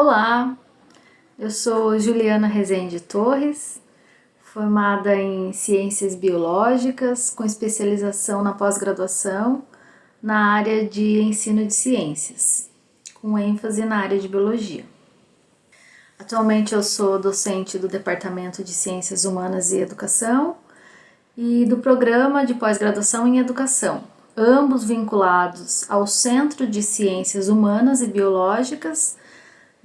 Olá, eu sou Juliana Rezende Torres, formada em Ciências Biológicas, com especialização na pós-graduação na área de Ensino de Ciências, com ênfase na área de Biologia. Atualmente eu sou docente do Departamento de Ciências Humanas e Educação e do Programa de Pós-Graduação em Educação, ambos vinculados ao Centro de Ciências Humanas e Biológicas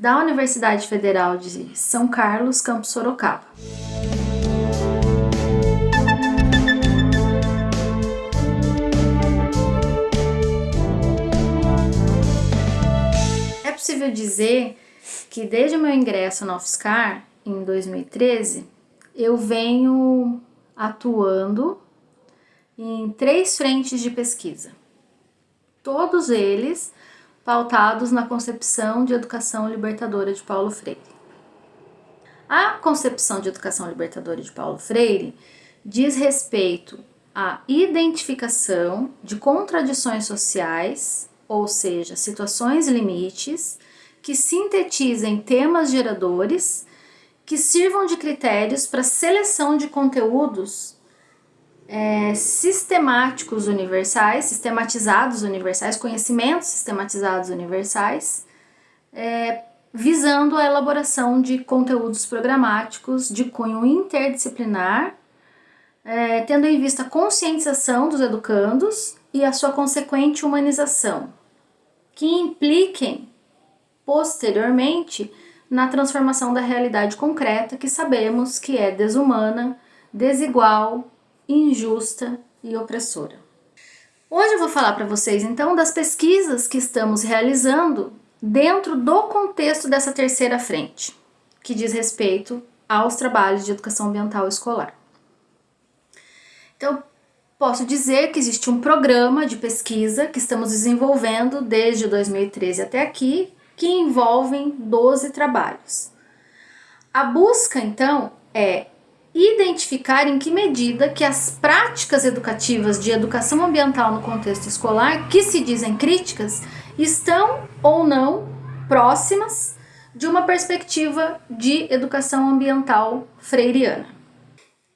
da Universidade Federal de São Carlos, Campus Sorocaba. É possível dizer que desde o meu ingresso na UFSCar, em 2013, eu venho atuando em três frentes de pesquisa. Todos eles pautados na concepção de educação libertadora de Paulo Freire. A concepção de educação libertadora de Paulo Freire diz respeito à identificação de contradições sociais, ou seja, situações limites, que sintetizem temas geradores que sirvam de critérios para seleção de conteúdos é, sistemáticos universais, sistematizados universais, conhecimentos sistematizados universais, é, visando a elaboração de conteúdos programáticos de cunho interdisciplinar, é, tendo em vista a conscientização dos educandos e a sua consequente humanização, que impliquem posteriormente na transformação da realidade concreta que sabemos que é desumana, desigual, injusta e opressora. Hoje eu vou falar para vocês então das pesquisas que estamos realizando dentro do contexto dessa terceira frente, que diz respeito aos trabalhos de educação ambiental escolar. Então, posso dizer que existe um programa de pesquisa que estamos desenvolvendo desde 2013 até aqui, que envolvem 12 trabalhos. A busca, então, é identificar em que medida que as práticas educativas de educação ambiental no contexto escolar, que se dizem críticas, estão ou não próximas de uma perspectiva de educação ambiental freiriana.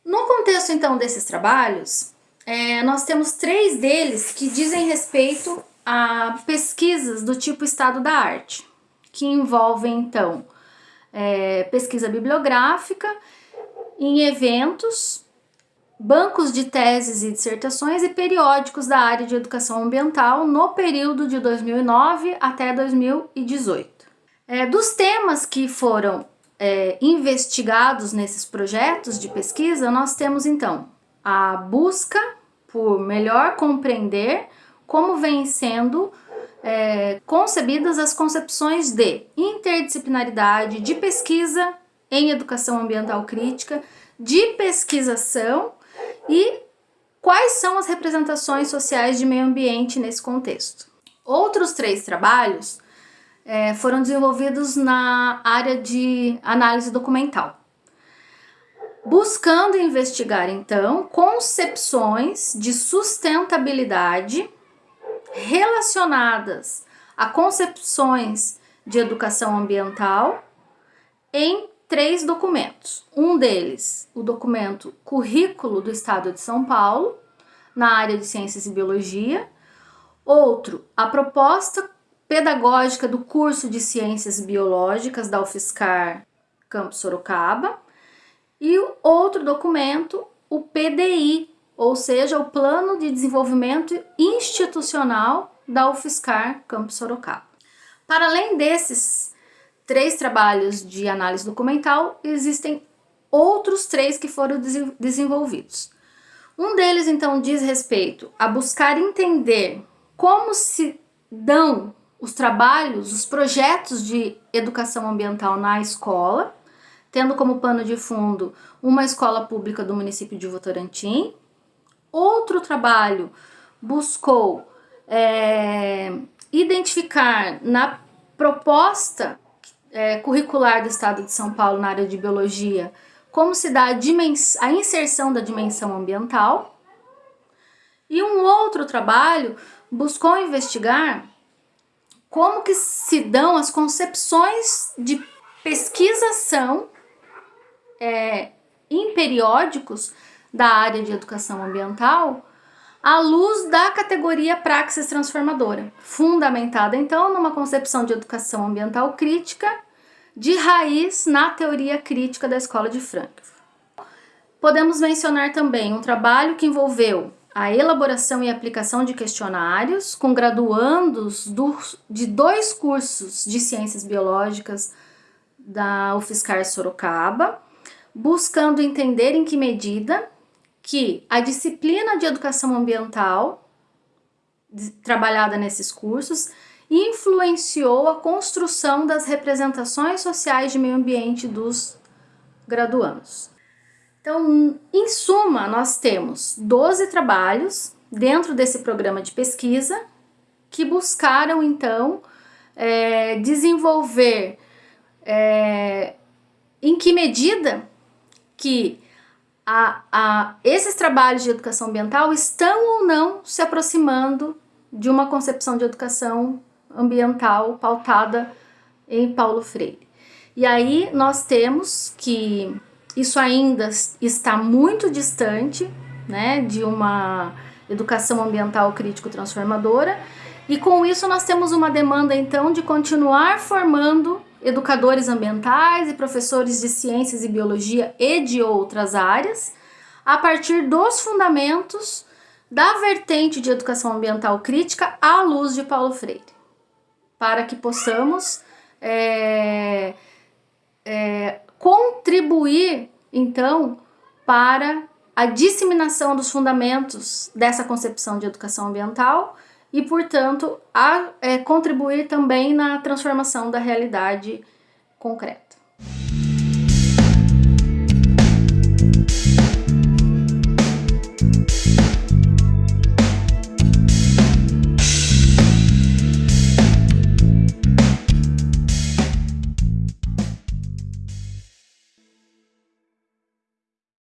No contexto então desses trabalhos, é, nós temos três deles que dizem respeito a pesquisas do tipo estado da arte, que envolvem então é, pesquisa bibliográfica em eventos, bancos de teses e dissertações e periódicos da área de educação ambiental no período de 2009 até 2018. É, dos temas que foram é, investigados nesses projetos de pesquisa, nós temos então a busca por melhor compreender como vêm sendo é, concebidas as concepções de interdisciplinaridade, de pesquisa em educação ambiental crítica, de pesquisação e quais são as representações sociais de meio ambiente nesse contexto. Outros três trabalhos é, foram desenvolvidos na área de análise documental, buscando investigar então concepções de sustentabilidade relacionadas a concepções de educação ambiental em três documentos. Um deles, o documento Currículo do Estado de São Paulo, na área de Ciências e Biologia. Outro, a proposta pedagógica do curso de Ciências Biológicas da UFSCar Campus Sorocaba. E o outro documento, o PDI, ou seja, o Plano de Desenvolvimento Institucional da UFSCar Campus Sorocaba. Para além desses três trabalhos de análise documental, existem outros três que foram desenvolvidos. Um deles, então, diz respeito a buscar entender como se dão os trabalhos, os projetos de educação ambiental na escola, tendo como pano de fundo uma escola pública do município de Votorantim. Outro trabalho buscou é, identificar na proposta é, curricular do Estado de São Paulo na área de Biologia, como se dá a, a inserção da dimensão ambiental. E um outro trabalho buscou investigar como que se dão as concepções de pesquisação é, em periódicos da área de educação ambiental à luz da categoria praxis transformadora, fundamentada então numa concepção de educação ambiental crítica de raiz na teoria crítica da Escola de Frankfurt. Podemos mencionar também um trabalho que envolveu a elaboração e aplicação de questionários com graduandos do, de dois cursos de Ciências Biológicas da UFSCar Sorocaba, buscando entender em que medida que a disciplina de educação ambiental trabalhada nesses cursos influenciou a construção das representações sociais de meio ambiente dos graduandos. Então, em suma, nós temos 12 trabalhos dentro desse programa de pesquisa que buscaram, então, é, desenvolver é, em que medida que a, a, esses trabalhos de educação ambiental estão ou não se aproximando de uma concepção de educação ambiental pautada em Paulo Freire. E aí nós temos que isso ainda está muito distante né, de uma educação ambiental crítico transformadora e com isso nós temos uma demanda então de continuar formando educadores ambientais e professores de ciências e biologia e de outras áreas a partir dos fundamentos da vertente de educação ambiental crítica à luz de Paulo Freire, para que possamos é, é, contribuir, então, para a disseminação dos fundamentos dessa concepção de educação ambiental e, portanto, a é, contribuir também na transformação da realidade concreta.